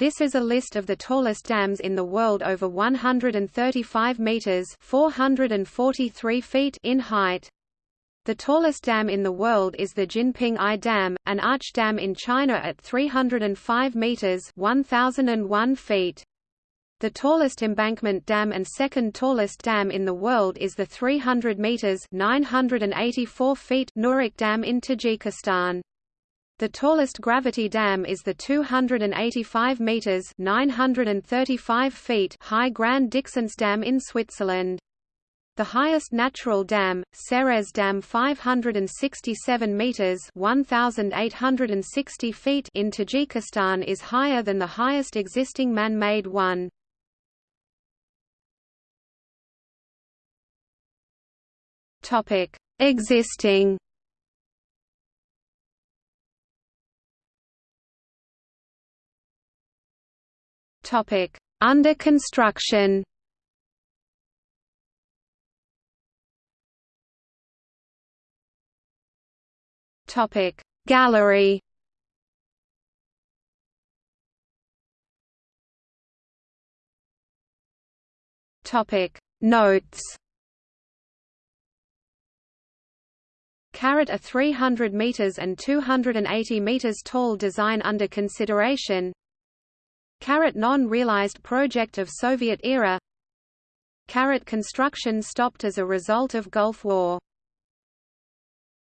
This is a list of the tallest dams in the world over 135 meters (443 feet) in height. The tallest dam in the world is the Jinping I Dam, an arch dam in China at 305 meters (1001 feet). The tallest embankment dam and second tallest dam in the world is the 300 meters (984 feet) Nurek Dam in Tajikistan. The tallest gravity dam is the 285 meters (935 feet) high Grand Dixence Dam in Switzerland. The highest natural dam, Ceres Dam 567 meters 1860 feet in Tajikistan is higher than the highest existing man-made one. Topic: Existing. Topic: Under construction. Topic: Gallery. Topic: Notes. Carat a 300 meters and 280 meters tall design under consideration. Carat non-realized project of Soviet era. Carrot construction stopped as a result of Gulf War